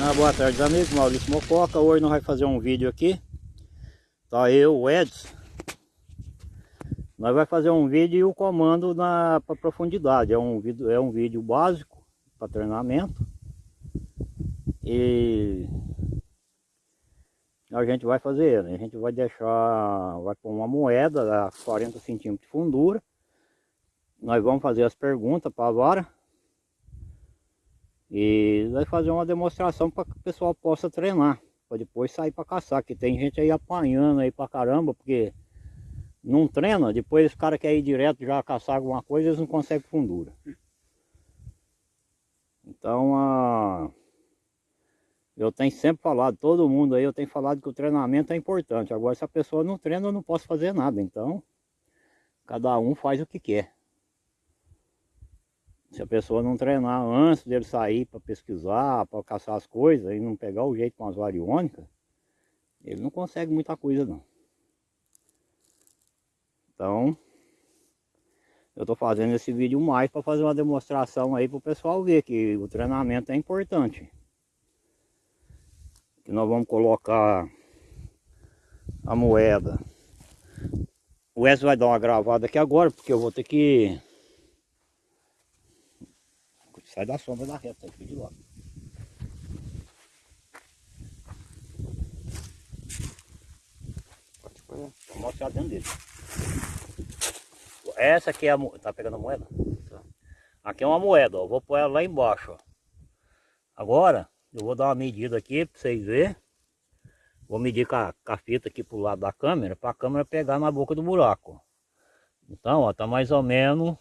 Ah, boa tarde amigos, Maurício Mococa, hoje nós vamos fazer um vídeo aqui. Tá eu, o Edson. Nós vamos fazer um vídeo e o comando na profundidade. É um, vídeo, é um vídeo básico para treinamento. E a gente vai fazer ele. A gente vai deixar, vai pôr uma moeda a 40 centímetros de fundura. Nós vamos fazer as perguntas para a vara e vai fazer uma demonstração para que o pessoal possa treinar. Para depois sair para caçar. Que tem gente aí apanhando aí para caramba. Porque não treina. Depois os caras querem ir direto já caçar alguma coisa. Eles não conseguem fundura. Então a... Eu tenho sempre falado, todo mundo aí, eu tenho falado que o treinamento é importante. Agora, se a pessoa não treina, eu não posso fazer nada. Então, cada um faz o que quer. Se a pessoa não treinar antes dele sair para pesquisar, para caçar as coisas e não pegar o jeito com as variônicas, ele não consegue muita coisa não. Então, eu estou fazendo esse vídeo mais para fazer uma demonstração aí para o pessoal ver que o treinamento é importante. Que nós vamos colocar a moeda. O Wes vai dar uma gravada aqui agora, porque eu vou ter que Sai da sombra da reta aqui de logo. Vou mostrar dentro dele. Essa aqui é a moeda. Tá pegando a moeda? Tá. Aqui é uma moeda, ó. Vou pôr ela lá embaixo, ó. Agora, eu vou dar uma medida aqui para vocês verem. Vou medir com a, com a fita aqui pro lado da câmera, para a câmera pegar na boca do buraco. Então, ó, tá mais ou menos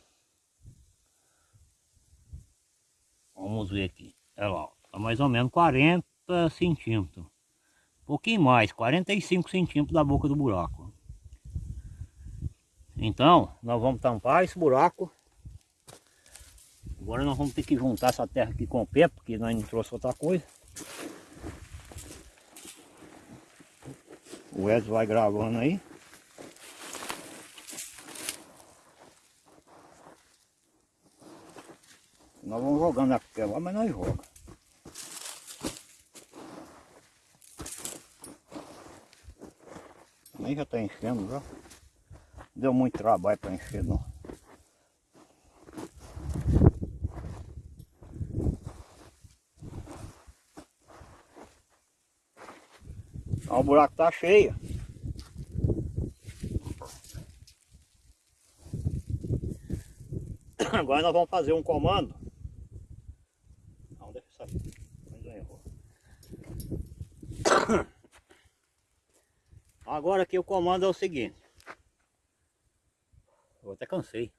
Vamos ver aqui. Olha lá, tá mais ou menos 40 centímetros. Um pouquinho mais, 45 centímetros da boca do buraco. Então, nós vamos tampar esse buraco. Agora nós vamos ter que juntar essa terra aqui com o pé, porque nós não trouxe outra coisa. O Edson vai gravando aí. Nós vamos jogando a lá, mas nós joga. Nem já está enchendo já. Deu muito trabalho para encher não. Então, o buraco tá cheio. Agora nós vamos fazer um comando Agora aqui o comando é o seguinte. Eu até cansei.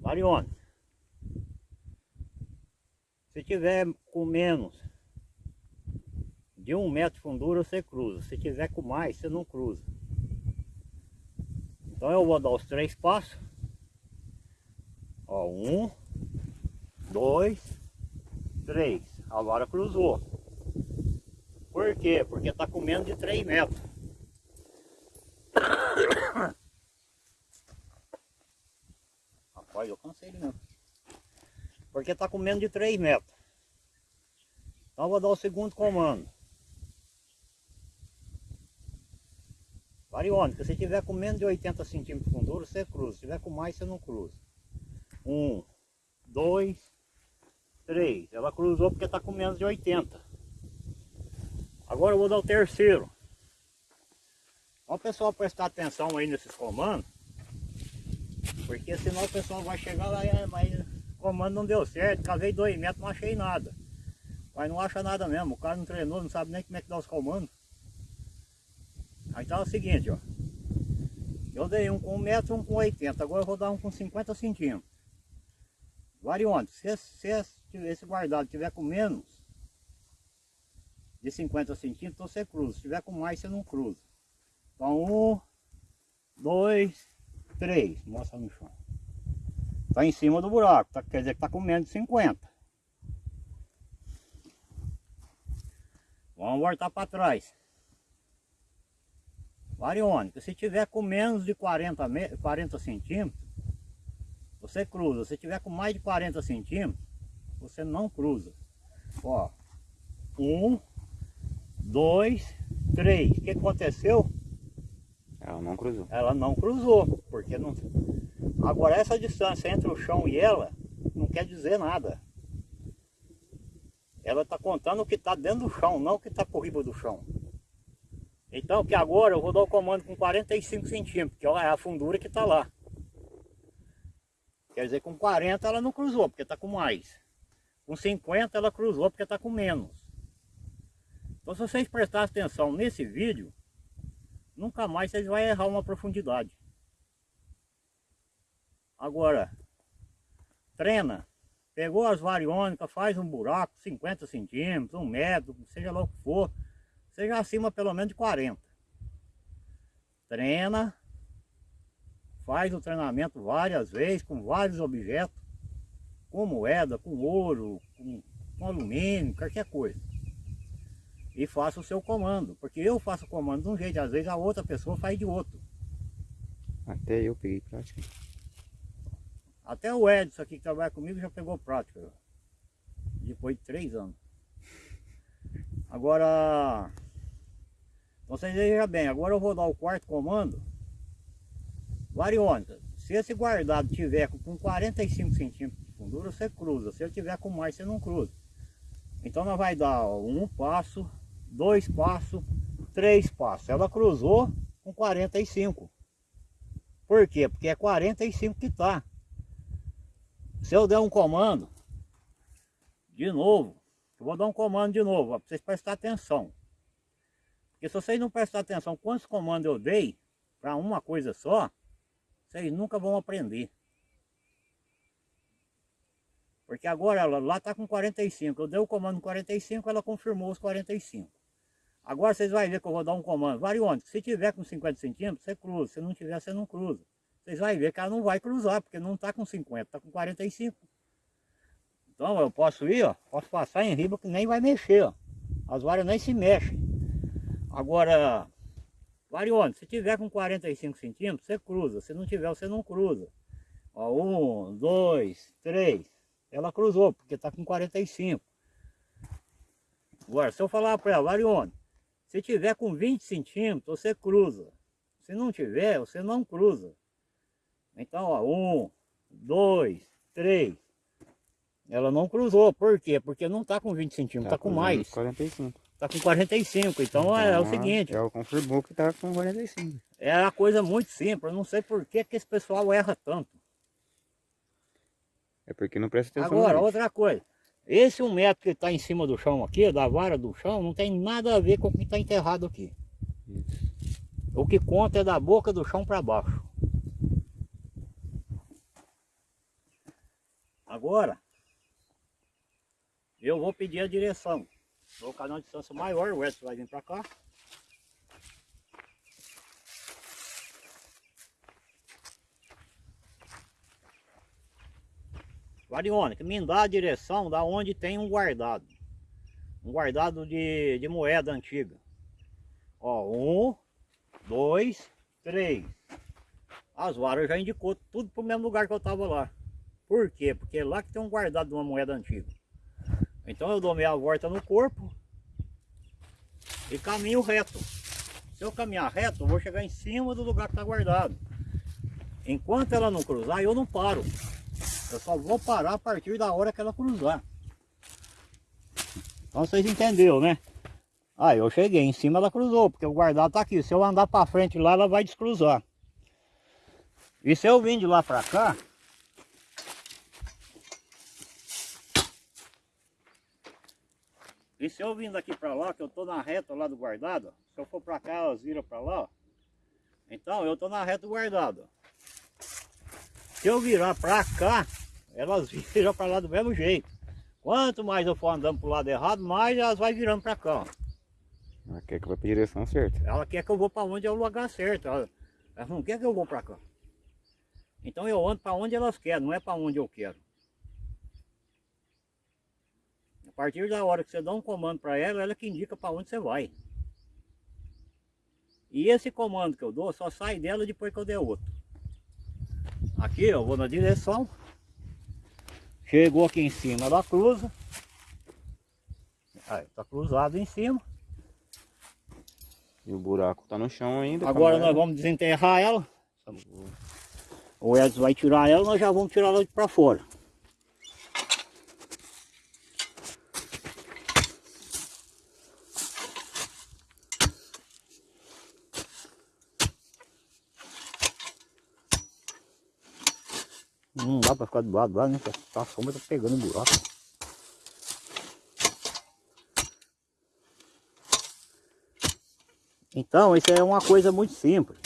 Varione. Se tiver com menos de um metro de fundura, você cruza. Se tiver com mais, você não cruza. Então eu vou dar os três passos. Ó, um, dois, três. Agora cruzou. Por quê? Porque está com menos de 3 metros. Rapaz, eu cansei mesmo. Porque está com menos de 3 metros. Então vou dar o segundo comando. Variônica, se tiver com menos de 80 centímetros de fundura, você cruza. Se tiver com mais, você não cruza. Um, dois, três. Ela cruzou porque está com menos de 80. Agora eu vou dar o terceiro. Ó pessoal prestar atenção aí nesses comandos. Porque senão o pessoal vai chegar lá e mas o comando não deu certo. Cavei dois metros, não achei nada. Mas não acha nada mesmo. O cara não treinou, não sabe nem como é que dá os comandos. Aí tá o seguinte, ó. Eu dei um com 1 metro, um com 80. Agora eu vou dar um com 50 centímetros. Variante, se, se, se esse guardado tiver com menos, de 50 centímetros, você cruza. Se tiver com mais, você não cruza. Então, um, dois, três. Mostra no chão. Está em cima do buraco, tá, quer dizer que está com menos de 50. Vamos voltar para trás. Variônica, se tiver com menos de 40, 40 centímetros, você cruza. Se tiver com mais de 40 centímetros, você não cruza. Ó, um, dois, três. O que aconteceu? Ela não cruzou. Ela não cruzou, porque não... Agora essa distância entre o chão e ela não quer dizer nada. Ela está contando o que está dentro do chão, não o que está por riba do chão. Então que agora eu vou dar o comando com 45 centímetros, que é a fundura que está lá. Quer dizer, com 40 ela não cruzou, porque está com mais. Com 50 ela cruzou, porque está com menos. Então se vocês prestarem atenção nesse vídeo, nunca mais vocês vão errar uma profundidade. Agora, treina, pegou as variônicas, faz um buraco, 50 centímetros, um metro, seja lá o que for, seja acima pelo menos de 40. Treina, faz o treinamento várias vezes, com vários objetos, com moeda, com ouro, com, com alumínio, qualquer coisa. E faça o seu comando, porque eu faço o comando de um jeito, às vezes a outra pessoa faz de outro. Até eu peguei prática. Até o Edson aqui que trabalha comigo já pegou prática. Depois de três anos. Agora, vocês vejam bem, agora eu vou dar o quarto comando. Variônica, se esse guardado tiver com 45 centímetros de fundura, você cruza. Se ele tiver com mais, você não cruza. Então nós vai dar ó, um passo, dois passos, três passos. Ela cruzou com 45. Por quê? Porque é 45 que está. Se eu der um comando, de novo, eu vou dar um comando de novo, para vocês prestarem atenção. Porque se vocês não prestarem atenção quantos comandos eu dei para uma coisa só, vocês nunca vão aprender. Porque agora ela lá está com 45, eu dei o comando 45, ela confirmou os 45. Agora vocês vão ver que eu vou dar um comando variônico. Se tiver com 50 centímetros, você cruza. Se não tiver, você não cruza. Vocês vão ver que ela não vai cruzar, porque não está com 50, está com 45. Então eu posso ir, ó, posso passar em riba que nem vai mexer, ó. As varas nem se mexem. Agora, variônico, se tiver com 45 centímetros, você cruza. Se não tiver, você não cruza. Ó, um, dois, três. Ela cruzou, porque está com 45. Agora, se eu falar para ela, variônico, se tiver com 20 centímetros, você cruza. Se não tiver, você não cruza. Então, ó, um, dois, três. Ela não cruzou, por quê? Porque não está com 20 centímetros, está tá com mais. 45. Está com 45, então, então é, é, o seguinte. É o confirmou que está com 45. É uma coisa muito simples, eu não sei por que, que esse pessoal erra tanto. É porque não presta atenção. Agora, outra coisa. Esse um metro que está em cima do chão aqui, da vara do chão, não tem nada a ver com o que está enterrado aqui. Isso. O que conta é da boca do chão para baixo. Agora, eu vou pedir a direção. Vou colocar uma distância maior, o Edson vai vir para cá. Variônica, me dá a direção da onde tem um guardado. Um guardado de, de moeda antiga. Ó, um, dois, três. As varas já indicou tudo para o mesmo lugar que eu estava lá. Por quê? Porque é lá que tem um guardado de uma moeda antiga. Então eu dou meia volta no corpo e caminho reto. Se eu caminhar reto, eu vou chegar em cima do lugar que está guardado. Enquanto ela não cruzar, eu não paro. Eu só vou parar a partir da hora que ela cruzar. Então vocês entenderam, né? Aí eu cheguei, em cima ela cruzou, porque o guardado está aqui. Se eu andar para frente lá, ela vai descruzar. E se eu vim de lá para cá, E se eu vim daqui para lá, que eu tô na reta lá do guardado, se eu for para cá, elas viram para lá, ó. Então eu tô na reta do guardado. Se eu virar para cá, elas viram para lá do mesmo jeito. Quanto mais eu for andando pro lado errado, mais elas vai virando para cá, ó. Ela quer que eu vá para direção certa. Ela quer que eu vou para onde é o lugar certo. Ela, ela não quer que eu vou para cá. Então eu ando para onde elas querem, não é para onde eu quero. A partir da hora que você dá um comando para ela, ela que indica para onde você vai. E esse comando que eu dou só sai dela depois que eu der outro. Aqui eu vou na direção. Chegou aqui em cima, ela cruza. Aí, tá cruzado em cima. E o buraco tá no chão ainda. Agora nós vamos desenterrar ela. O Edson vai tirar ela, nós já vamos tirar ela para fora. Para ficar do lado lá, né? A sombra tá pegando o buraco. Então, isso é uma coisa muito simples.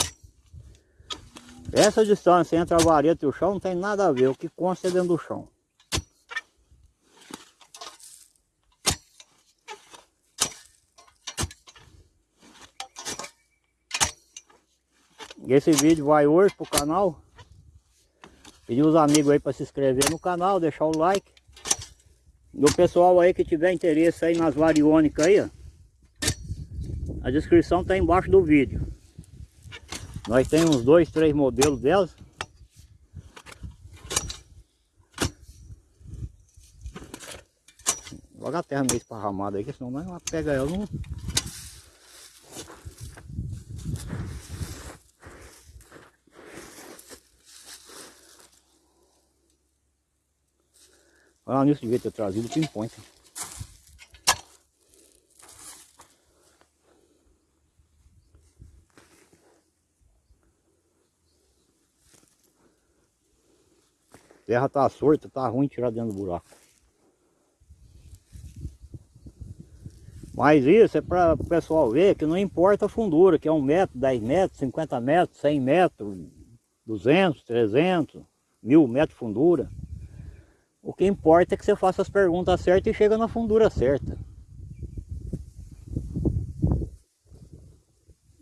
Essa distância entre a vareta e o chão não tem nada a ver. O que consta é dentro do chão. Esse vídeo vai hoje pro canal. Pedir os amigos aí para se inscrever no canal, deixar o like. E o pessoal aí que tiver interesse aí nas variônicas aí, ó. A descrição está embaixo do vídeo. Nós temos uns dois, três modelos delas. Joga a terra meio esparramada aí, que senão nós pega ela não. Olha nisso devia ter trazido o pinpoint. terra tá sorta, tá ruim tirar dentro do buraco. Mas isso é para o pessoal ver que não importa a fundura, que é 1 metro, 10 metros, 50 metros, 100 metros, 200, 300, 1000 metros de fundura. O que importa é que você faça as perguntas certas e chega na fundura certa.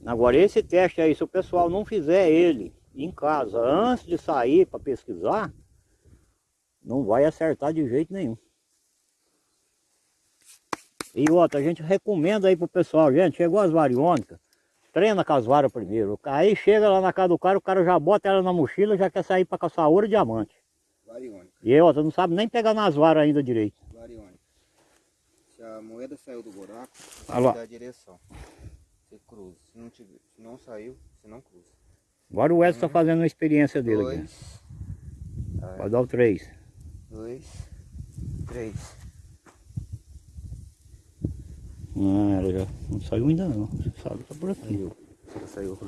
Agora esse teste aí, se o pessoal não fizer ele em casa antes de sair para pesquisar, não vai acertar de jeito nenhum. E outra, a gente recomenda aí pro pessoal, gente, chegou as variônicas, treina com as varas primeiro. Aí chega lá na casa do cara, o cara já bota ela na mochila, já quer sair para caçar ouro e diamante. Variônica, E outra, não sabe nem pegar nas varas ainda direito. variônica. Se a moeda saiu do buraco, você lá. dá a direção. Você cruza. Se não, tiver, se não saiu, você não cruza. Agora o Edson tá fazendo uma experiência dele aqui. Dois, Vai dar o 3. dois, três. Ah, ela já não saiu ainda não. Você sabe, tá por aqui. Saiu. Já saiu.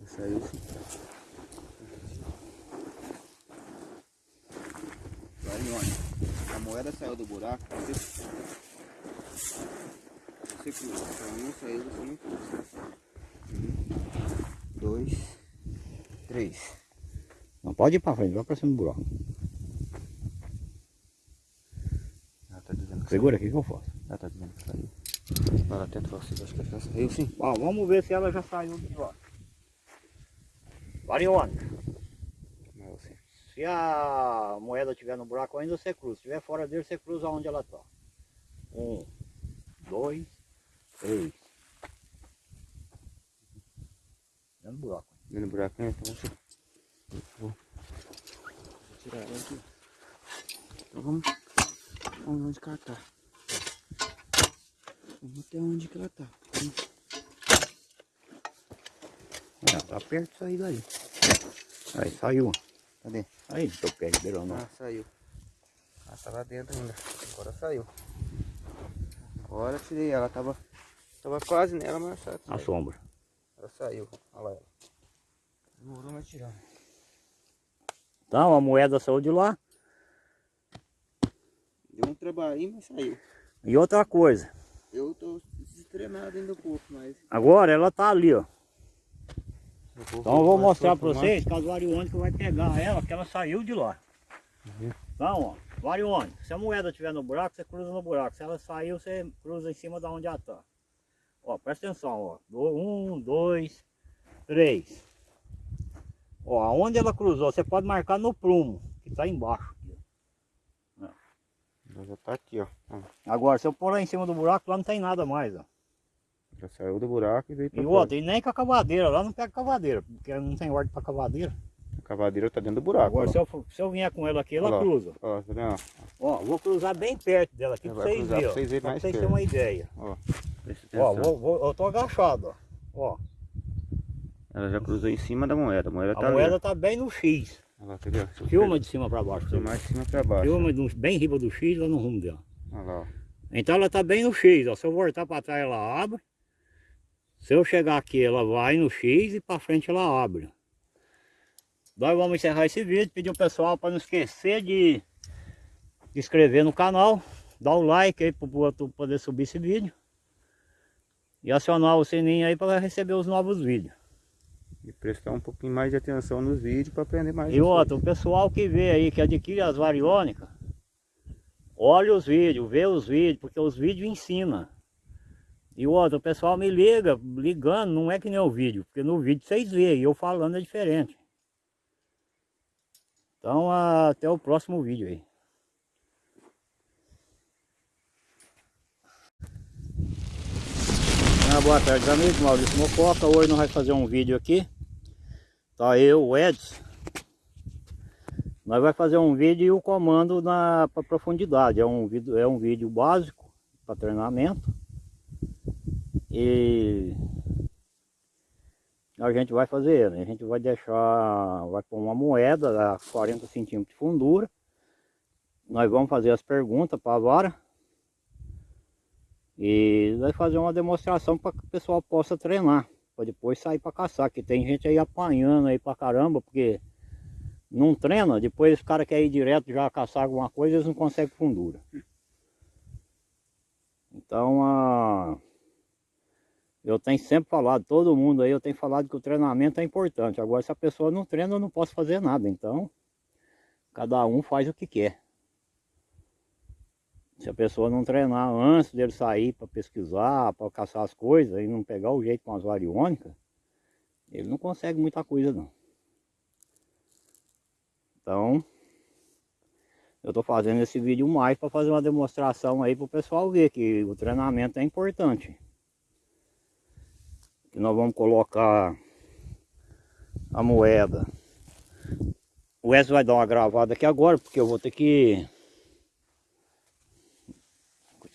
Já saiu sim. Variônica. A moeda saiu do buraco, você... Você. Se ela não saiu, você não cruza. Um, dois, três. Não pode ir pra frente, vai pra cima do buraco. Ela tá dizendo que Segura aqui que eu faço. Ela tá dizendo que saiu. Ela até trouxe, acho que ela saiu sim. Ó, vamos ver se ela já saiu de lá. Variônica. Se a moeda estiver no buraco ainda, você cruza. Se estiver fora dele, você cruza onde ela está. Um, dois, três. Dentro do buraco. Dentro do buraco, né? Então você... Vou, tirar ela aqui. Então vamos... Vamos onde que ela tá. Vamos até onde que ela tá. Vamos- É, tá perto de sair daí. Aí, saiu. Cadê? Aí, do teu pé, beirão não. Ah, saiu. Ela tá lá dentro ainda. Agora saiu. Agora tirei ela. Tava, tava quase nela, mas ela A saiu. sombra. Ela saiu. Olha lá ela. Demorou, mas tirar. Então, a moeda saiu de lá. Deu um trabalhinho, mas saiu. E outra coisa. Eu tô destreinado ainda um pouco, mas... Agora ela tá ali, ó. Então eu vou mostrar para vocês que a variônica vai pegar ela, que ela saiu de lá. Uhum. Então, ó, variônica. Se a moeda estiver no buraco, você cruza no buraco. Se ela saiu, você cruza em cima da onde ela está. Ó, presta atenção, ó. Um, dois, três. Ó, aonde ela cruzou, você pode marcar no prumo, que está embaixo. Ela já tá aqui. Ó, Agora, se eu pôr lá em cima do buraco, lá não tem nada mais, ó. Já saiu do buraco e veio pra E fora. outra, e nem com a cavadeira, lá não pega cavadeira, porque não tem ordem para cavadeira. A cavadeira tá dentro do buraco. Agora, ó. se eu, se eu vier com ela aqui, ela lá. cruza. Ó, tá vendo? Ó, vou cruzar bem perto dela aqui vai vocês verem. pra ó. vocês verem Pra mais vocês terem uma ideia. Ó, Ó, vou, vou- eu tô agachado, ó. ó. Ela já cruzou em cima da moeda. A moeda A tá moeda tá bem no X. Olha lá, eu Filma de cima pra baixo. filmar de cima pra baixo. Filma bem em riba do X, lá no rumo dela. Olha lá, ó. Então ela tá bem no X, ó. Se eu voltar para trás ela abre. Se eu chegar aqui ela vai no X e para frente ela abre. Nós vamos encerrar esse vídeo, pedir ao pessoal para não esquecer de, de inscrever no canal, dar o like aí para o outro poder subir esse vídeo. E acionar o sininho aí para receber os novos vídeos. E prestar um pouquinho mais de atenção nos vídeos para aprender mais. E as outro, o pessoal que vê aí, que adquire as variônicas, olha os vídeos, vê os vídeos, porque os vídeos ensinam. E outro, o pessoal me liga, ligando, não é que nem o vídeo, porque no vídeo vocês veem, eu falando é diferente. Então até o próximo vídeo aí. Ah, boa tarde amigos, Maurício Mococa, hoje nós vamos fazer um vídeo aqui. Tá eu, o Edson. Nós vai fazer um vídeo e o comando na pra profundidade. É um é um vídeo básico para treinamento. E a gente vai fazer ele. A gente vai deixar, vai pôr uma moeda a 40 centímetros de fundura. Nós vamos fazer as perguntas para a vara. E vai fazer uma demonstração para que o pessoal possa treinar. Para depois sair para caçar. Que tem gente aí apanhando aí para caramba. Porque não treina. Depois os caras querem ir direto já caçar alguma coisa. Eles não conseguem fundura. Então a... Eu tenho sempre falado, todo mundo aí, eu tenho falado que o treinamento é importante. Agora, se a pessoa não treina, eu não posso fazer nada. Então, cada um faz o que quer. Se a pessoa não treinar antes dele sair para pesquisar, para caçar as coisas e não pegar o jeito com as variônicas, ele não consegue muita coisa não. Então, eu estou fazendo esse vídeo mais para fazer uma demonstração aí para o pessoal ver que o treinamento é importante. Que nós vamos colocar a moeda. O Wesley vai dar uma gravada aqui agora, porque eu vou ter que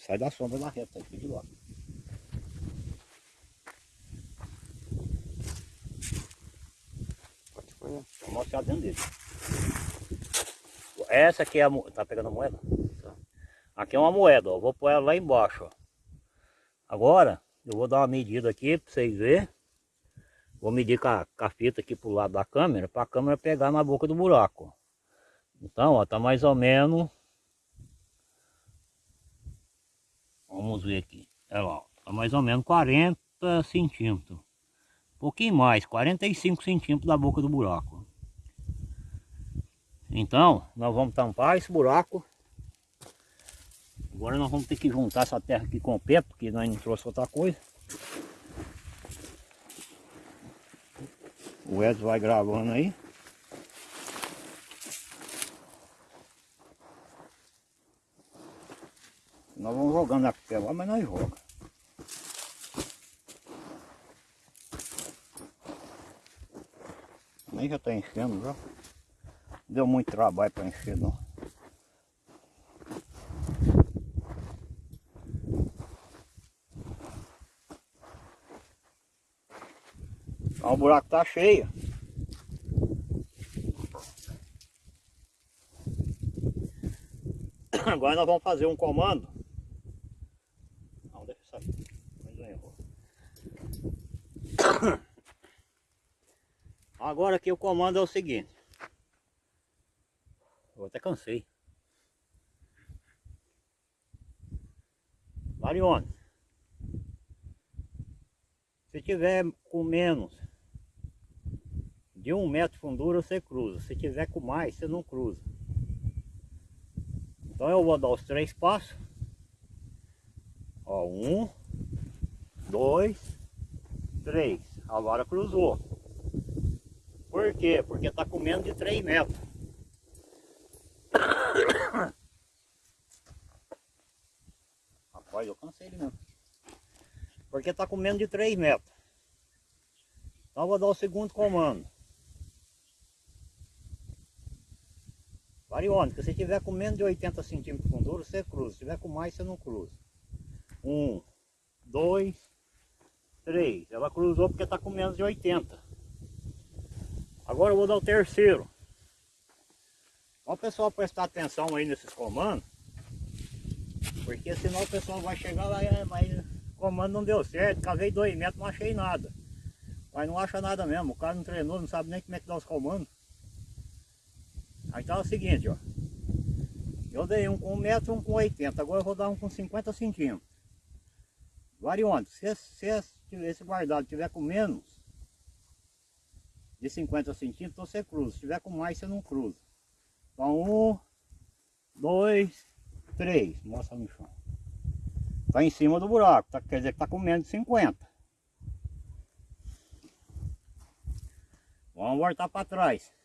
Sai da sombra da reta, aqui de lá. Vou mostrar dentro dele. Essa aqui é a moeda. Tá pegando a moeda? Aqui é uma moeda, ó. Vou pôr ela lá embaixo, ó. Agora, eu vou dar uma medida aqui pra vocês verem. Vou medir com a, com a fita aqui pro lado da câmera, pra câmera pegar na boca do buraco. Então, ó, tá mais ou menos... Vamos ver aqui. Olha lá, ó. Tá mais ou menos 40 centímetros. Um pouquinho mais, 45 centímetros da boca do buraco. Então, nós vamos tampar esse buraco. Agora nós vamos ter que juntar essa terra aqui com o pé, porque nós não trouxe outra coisa. O Edson vai gravando aí. Nós vamos jogando a pé lá, mas nós joga. Nem já tá enchendo já. Deu muito trabalho para encher não. Então, o buraco tá cheio. Agora nós vamos fazer um comando. Não, deixa eu sair. Agora aqui o comando é o seguinte. Eu até cansei. Marione. Se tiver com menos de um metro de fundura, você cruza. Se tiver com mais, você não cruza. Então eu vou dar os três passos. Ó, um, dois, três. Agora cruzou. Por quê? Porque tá com menos de 3 metros. Rapaz, eu cansei ele mesmo. Porque tá com menos de 3 metros. Então eu vou dar o segundo comando. Variônica, se tiver com menos de 80 centímetros de fundura, você cruza. Se tiver com mais, você não cruza. Um, dois, três. Ela cruzou porque está com menos de 80. Agora eu vou dar o terceiro. Ó o pessoal prestar atenção aí nesses comandos. Porque senão o pessoal vai chegar lá e mas o comando não deu certo. Cavei dois metros, não achei nada. Mas não acha nada mesmo. O cara não treinou, não sabe nem como é que dá os comandos. Aí tá o seguinte, ó. Eu dei um com 1 metro um com 80. Agora eu vou dar um com 50 centímetros. Variônico, se, se esse guardado tiver com menos de 50 centímetros, você cruza. Se tiver com mais, você não cruza. Então, um, dois, três. Mostra no chão. Tá em cima do buraco, tá, quer dizer que tá com menos de 50. Vamos voltar para trás.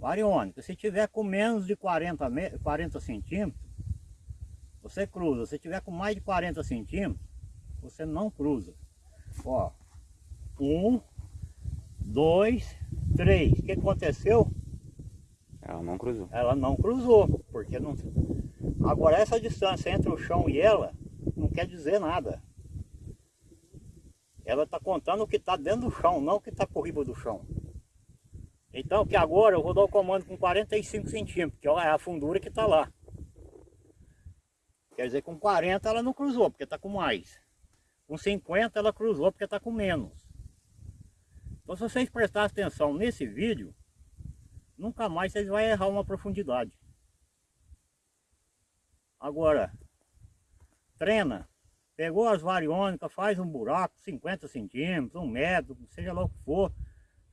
Variônica, se tiver com menos de 40, 40 centímetros, você cruza. Se tiver com mais de 40 centímetros, você não cruza. Ó, um, dois, três. O que aconteceu? Ela não cruzou. Ela não cruzou, porque não... Agora essa distância entre o chão e ela não quer dizer nada. Ela está contando o que está dentro do chão, não o que está por riba do chão. Então que agora eu vou dar o comando com 45 centímetros, que é a fundura que está lá. Quer dizer, com 40 ela não cruzou, porque está com mais. Com 50 ela cruzou, porque está com menos. Então se vocês prestarem atenção nesse vídeo, nunca mais vocês vão errar uma profundidade. Agora, treina, pegou as variônicas, faz um buraco, 50 centímetros, um metro, seja lá o que for,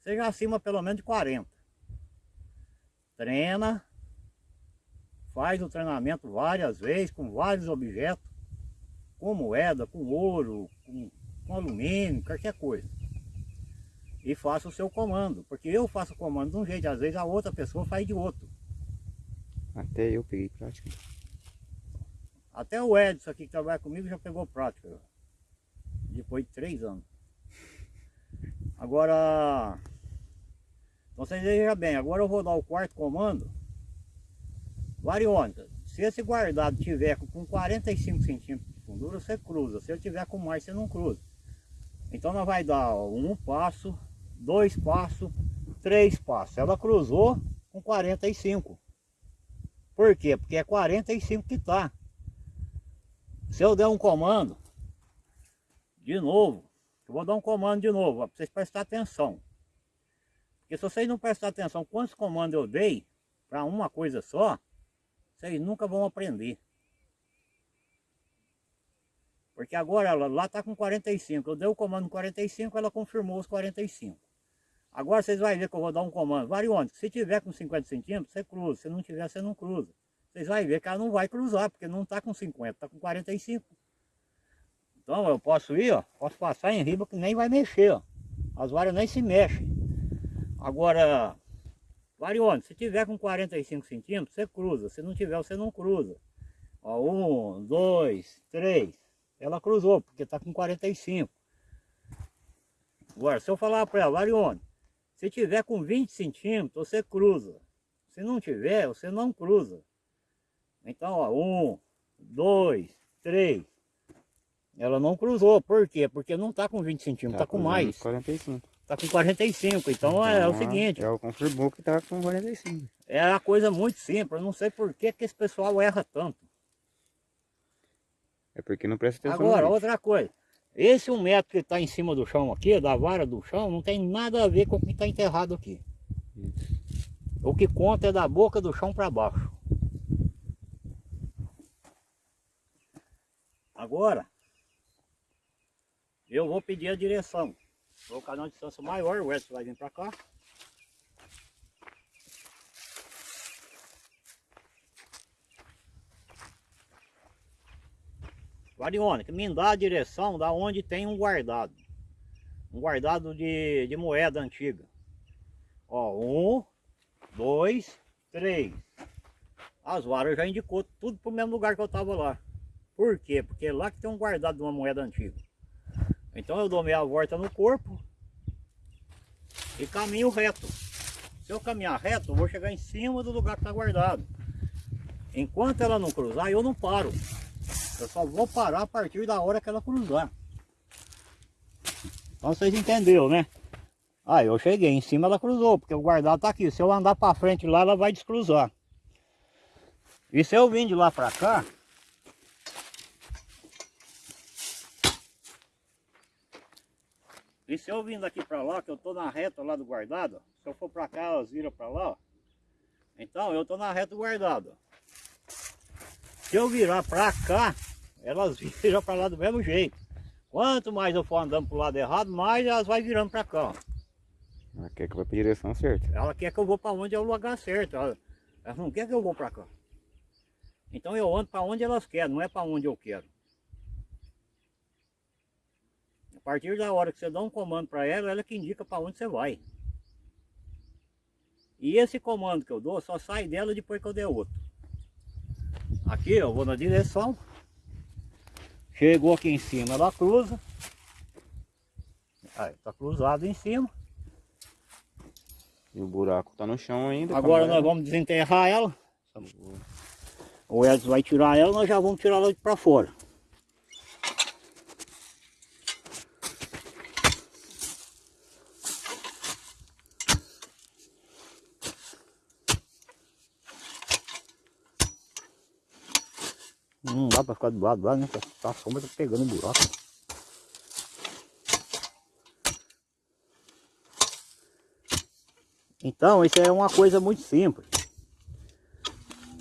seja acima pelo menos de 40. Treina, faz o treinamento várias vezes, com vários objetos, com moeda, com ouro, com, com alumínio, qualquer coisa e faça o seu comando. Porque eu faço o comando de um jeito, às vezes a outra pessoa faz de outro. Até eu peguei prática. Até o Edson aqui que trabalha comigo já pegou prática. Depois de três anos. Agora, então vocês vejam bem, agora eu vou dar o quarto comando. Variônica, se esse guardado tiver com 45 centímetros de fundura, você cruza. Se ele tiver com mais, você não cruza. Então nós vai dar um passo, dois passos, três passos. Ela cruzou com 45. Por quê? Porque é 45 que está. Se eu der um comando, de novo, eu vou dar um comando de novo, para vocês prestar atenção. Porque se vocês não prestar atenção quantos comandos eu dei para uma coisa só, vocês nunca vão aprender. Porque agora ela lá está com 45. Eu dei o comando 45, ela confirmou os 45. Agora vocês vão ver que eu vou dar um comando variônico. Se tiver com 50 centímetros, você cruza. Se não tiver, você não cruza. Vocês vão ver que ela não vai cruzar, porque não está com 50, está com 45. Então eu posso ir, ó, posso passar em riba que nem vai mexer, ó. As varas nem se mexem. Agora, variônico, se tiver com 45 centímetros, você cruza. Se não tiver, você não cruza. Ó, um, dois, três. Ela cruzou, porque está com 45. Agora, se eu falar para ela, variônico, se tiver com 20 centímetros, você cruza. Se não tiver, você não cruza. Então, ó, um, dois, três. Ela não cruzou. Por quê? Porque não está com 20 centímetros, está tá com mais. 45. Está com 45. Então, então é, é, o seguinte. É o confirmou que está com 45. É uma coisa muito simples. Eu não sei por que, que esse pessoal erra tanto. É porque não presta atenção. Agora, outra coisa. Esse um metro que está em cima do chão aqui, da vara do chão, não tem nada a ver com o que está enterrado aqui. Isso. O que conta é da boca do chão para baixo. Agora, eu vou pedir a direção. Vou colocar uma distância maior, o Edson vai vir para cá. Variônica, me dá a direção da onde tem um guardado. Um guardado de, de moeda antiga. Ó, um, dois, três. As varas já indicou tudo pro mesmo lugar que eu tava lá. Por quê? Porque lá que tem um guardado de uma moeda antiga. Então eu dou meia volta no corpo e caminho reto. Se eu caminhar reto, eu vou chegar em cima do lugar que está guardado. Enquanto ela não cruzar, eu não paro. Eu só vou parar a partir da hora que ela cruzar. Então vocês entenderam, né? Aí eu cheguei, em cima ela cruzou, porque o guardado tá aqui. Se eu andar para frente lá, ela vai descruzar. E se eu vim de lá para cá, E se eu vim daqui para lá, que eu tô na reta lá do guardado, se eu for para cá, elas viram para lá, ó. Então eu tô na reta do guardado. Se eu virar para cá, elas viram para lá do mesmo jeito. Quanto mais eu for andando pro lado errado, mais elas vai virando para cá, ó. Ela quer que eu vá pra direção certa. Ela quer que eu vou para onde é o lugar certo. Ela, ela não quer que eu vou para cá. Então eu ando para onde elas querem, não é para onde eu quero. A partir da hora que você dá um comando para ela, ela que indica para onde você vai. E esse comando que eu dou só sai dela depois que eu der outro. Aqui eu vou na direção. Chegou aqui em cima, ela cruza. Aí, tá cruzado em cima. E o buraco tá no chão ainda. Agora nós vamos desenterrar ela. O Edson vai tirar ela, nós já vamos tirar ela para fora. Para ficar do lado lá, né? A sombra tá pegando o buraco. Então, isso é uma coisa muito simples.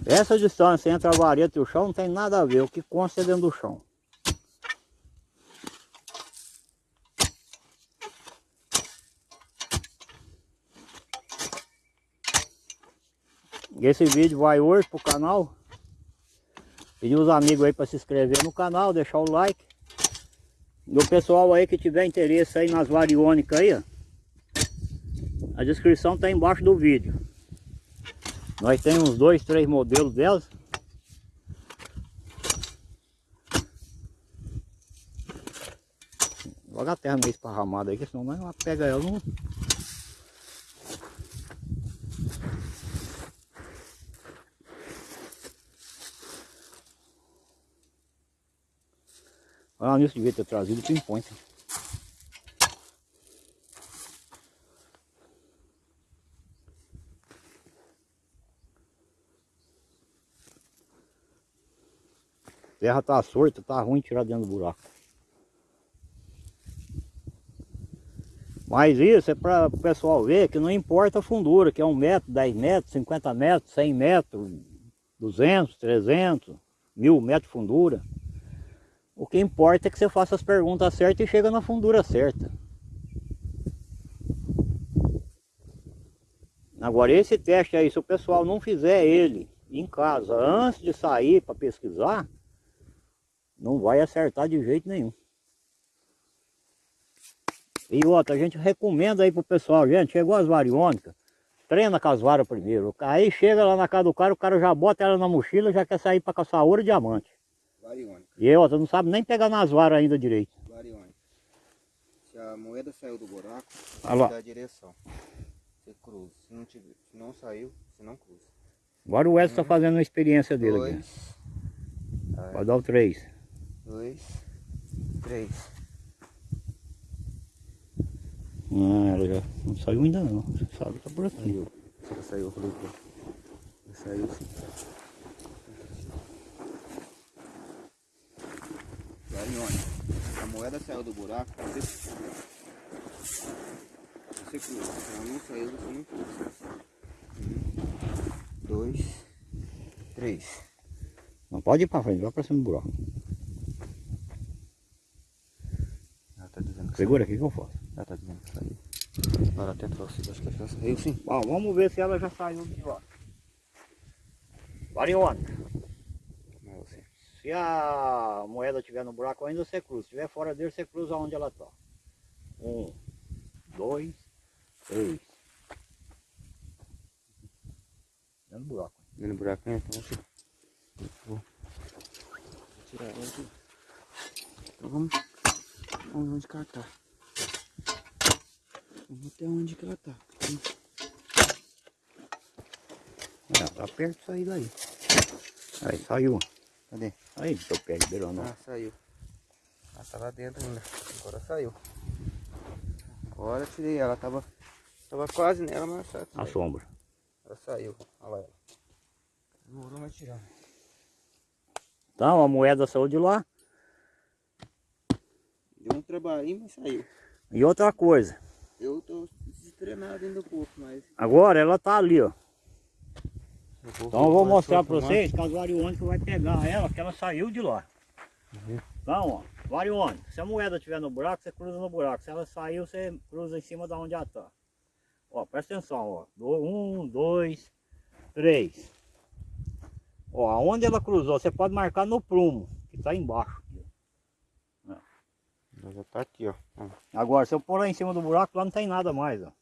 Essa distância entre a vareta e o chão não tem nada a ver. O que consta é dentro do chão. Esse vídeo vai hoje pro canal. Pedir os amigos aí para se inscrever no canal, deixar o like. E o pessoal aí que tiver interesse aí nas variônicas aí, ó. A descrição está embaixo do vídeo. Nós temos uns dois, três modelos delas. Joga a terra meio esparramada aí, senão nós pega ela não. Ah, nisso devia ter trazido o pinpoint. terra tá sorta, tá ruim tirar dentro do buraco. Mas isso é para o pessoal ver que não importa a fundura, que é 1 metro, 10 metros, 50 metros, 100 metros, 200, 300, mil metros de fundura. O que importa é que você faça as perguntas certas e chega na fundura certa. Agora esse teste aí, se o pessoal não fizer ele em casa antes de sair para pesquisar, não vai acertar de jeito nenhum. E outra, a gente recomenda aí pro pessoal, gente, chegou as variônicas, treina com as varas primeiro. Aí chega lá na casa do cara, o cara já bota ela na mochila, já quer sair para caçar ouro e diamante. Variônica. E outra, não sabe nem pegar nas varas ainda direito. Variônica. Se a moeda saiu do buraco, você dá a direção. Você cruza. Se não, tiver, se não saiu, você não cruza. Agora o Edson está fazendo uma experiência dele aqui. Dois. Vai dar o 3. Dois. Três. Ah, ela já não saiu ainda não. Você sabe, tá por aqui. Saiu. Saiu, eu saiu sim. Variônica. A moeda saiu do buraco, você você cruza. Se ela não saiu, você não cruza. Um, dois, três. Não pode ir para frente, vai para cima do buraco. Ela tá dizendo que Segura aqui que eu faço. Ela tá dizendo que saiu. Agora até trouxe, acho que ela já saiu sim. Bom, vamos ver se ela já saiu de lá. Variônica. Se a moeda estiver no buraco ainda, você cruza. Se estiver fora dele, você cruza onde ela está. Um, dois, três. Dentro do buraco. Dentro do buraco, né? Então. Vou, tirar ela aqui. Então vamos. Vamos onde que ela tá. Vamos até onde que ela tá. Ah, tá perto de sair daí. Aí, saiu. Cadê? Aí, teu pé, liberando. Ah, saiu. Ela tá lá dentro ainda. Agora saiu. Agora tirei ela. Tava, tava quase nela, mas ela A saiu. sombra. Ela saiu. Olha lá ela. Demorou, mas tirar. Então, a moeda saiu de lá. Deu um trabalhinho, mas saiu. E outra coisa. Eu tô destreinado ainda um pouco, mas... Agora ela tá ali, ó. Vou- Então eu vou mostrar pra próximo, vocês que a variônica vai pegar ela, que ela saiu de lá. Uhum. Então, ó, variônica. Se a moeda estiver no buraco, você cruza no buraco. Se ela saiu, você cruza em cima da onde ela tá. Ó, presta atenção, ó. Do- Um, dois, três. Ó, aonde ela cruzou, você pode marcar no prumo, que tá embaixo. Ela já tá aqui, ó. Ó, Agora, se eu pôr lá em cima do buraco, lá não tem nada mais, ó.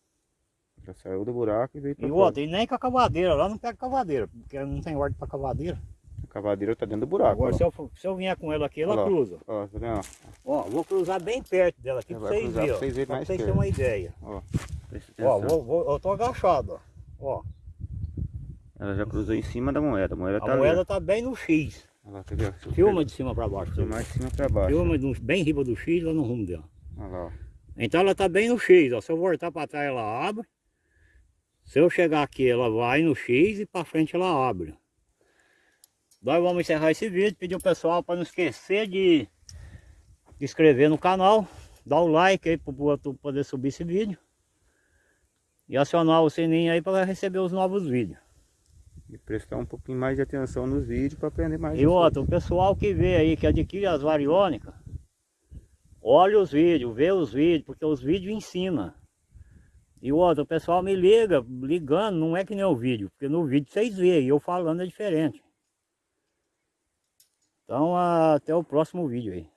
Já saiu do buraco e veio E outra, e nem com a cavadeira, lá não pega cavadeira, porque não tem ordem pra cavadeira. A cavadeira tá dentro do buraco. Agora, ó. se eu, se eu vier com ela aqui, ela lá. cruza. Ó, tá vendo? Ó, vou cruzar bem perto dela aqui vai vocês verem, pra ó. vocês verem mais vocês terem uma ideia. Ó, Ó, vou, vou, eu tô agachado, ó. Ó, Ela já cruzou em cima da moeda. A moeda tá a ali, moeda ó. tá bem no X. Lá, eu Filma de cima pra baixo. Filmar de cima pra baixo. Filma bem em riba do X, lá no rumo dela. Olha lá, ó. Então ela tá bem no X, ó. Se eu voltar pra trás, ela abre. Se eu chegar aqui, ela vai no X e pra frente ela abre. Nós vamos encerrar esse vídeo. Pedir ao pessoal para não esquecer de se inscrever no canal. Dar o like aí para o poder subir esse vídeo. E acionar o sininho aí para receber os novos vídeos. E prestar um pouquinho mais de atenção nos vídeos para aprender mais. E outra, o pessoal que vê aí, que adquire as variônicas, olha os vídeos, vê os vídeos, porque os vídeos ensinam. E outra, o pessoal me liga, ligando, não é que nem o vídeo, porque no vídeo vocês veem, eu falando é diferente. Então até o próximo vídeo aí.